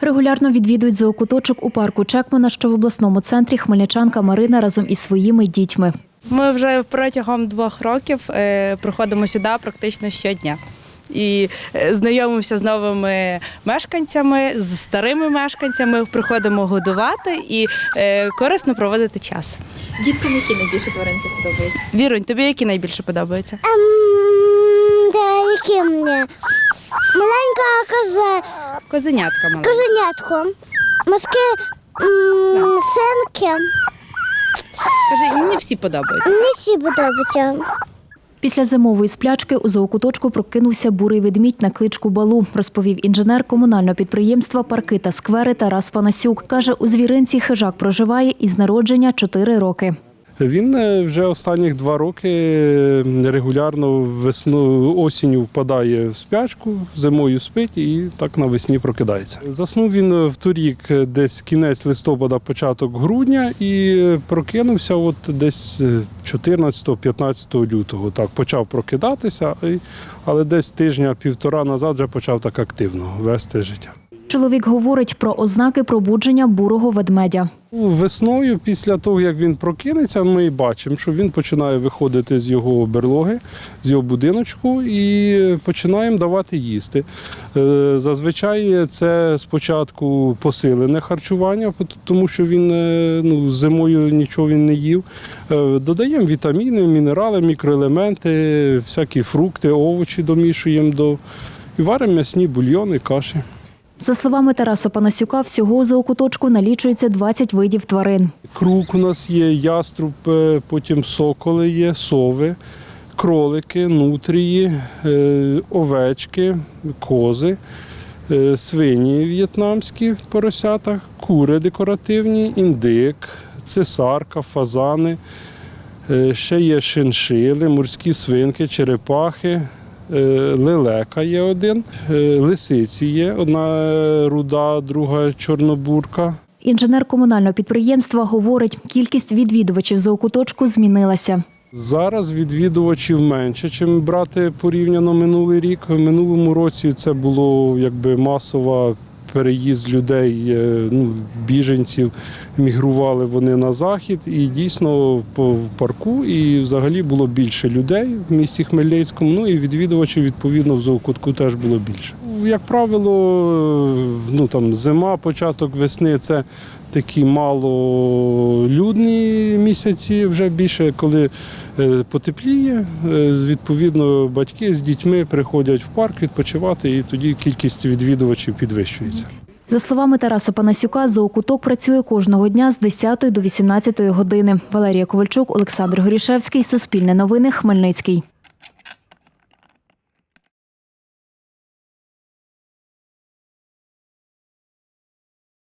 Регулярно відвідують зоокуточок у парку Чекмана, що в обласному центрі хмельничанка Марина разом із своїми дітьми. Ми вже протягом двох років е, приходимо сюди практично щодня. І е, знайомимося з новими мешканцями, з старими мешканцями, приходимо годувати і е, корисно проводити час. Діткам які найбільше тваринки подобаються? Вірунь, тобі які найбільше подобаються? Ем, да, які мені? Маленька коза, Козенятка мала. козенятко. Морські м, синки. Кажи, мені всі подобаються. Мені всі подобаються. Після зимової сплячки у зоокуточку прокинувся бурий ведмідь на кличку Балу, розповів інженер комунального підприємства Парки та сквери Тарас Панасюк. Каже, у звіринці хижак проживає із народження 4 роки. Він е, вже останніх два роки е, регулярно весну осінню впадає в спячку, зимою спить і так навесні прокидається. Заснув він в торік е, десь кінець листопада, початок грудня, і е, прокинувся от десь 14-15 лютого. Так почав прокидатися, але десь тижня-півтора назад вже почав так активно вести життя. Чоловік говорить про ознаки пробудження бурого ведмедя. Весною, після того, як він прокинеться, ми бачимо, що він починає виходити з його берлоги, з його будиночку і починаємо давати їсти. Е, Зазвичай це спочатку посилене харчування, тому що він е, ну, зимою нічого він не їв. Е, Додаємо вітаміни, мінерали, мікроелементи, всякі фрукти, овочі домішуємо до і варимо м'ясні бульйони, каші. За словами Тараса Панасюка, всього у зоокуточку налічується 20 видів тварин. Крук у нас є, яструб, е, потім соколи є, сови, кролики, нутрії, е, овечки, кози, е, свині в'єтнамські поросята, кури декоративні, індик, цесарка, фазани. Ще є шиншили, морські свинки, черепахи, лелека є один, е, лисиці є, одна е, руда, друга чорнобурка. Інженер комунального підприємства говорить, кількість відвідувачів зоокуточку змінилася. Зараз відвідувачів менше, ніж брати порівняно минулий рік. В минулому році це було якби масова переїзд людей, е, ну, біженців, мігрували вони на захід, і дійсно в парку і взагалі було більше людей в місті Хмельницькому. Ну і відвідувачів відповідно в зоокутку теж було більше. Як правило, ну там зима, початок весни це такі малолюдні місяці, вже більше коли е, потепліє. е, Відповідно, батьки з дітьми приходять в парк відпочивати, і тоді кількість відвідувачів підвищується. За словами Тараса Панасюка, зоокуток працює кожного дня з 10 до 18 години. Валерія Ковальчук, Олександр Горішевський, Суспільне новини, Хмельницький.